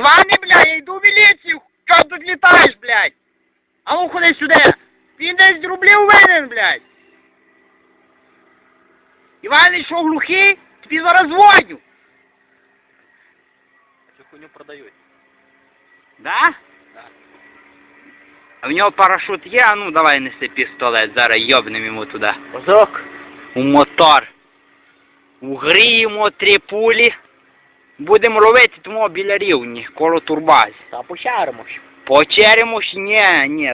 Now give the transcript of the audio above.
Іване, блядь, я йду в міліцію, що тут літаєш, блядь? А ну ходи сюди. Він десь рублів винен, блядь. Іване, що глухий? Тобі зараз дзвоню. Цю хуйню продають. Да? Да. А в нього парашут є, а ну давай неси пістолет, зараз йобнем йому туди. Мазок. У мотор. Угріємо три пулі. Будемо робити тому біля рівні, коло турбазі. Та пошаримось. По черемуш, ні, ні.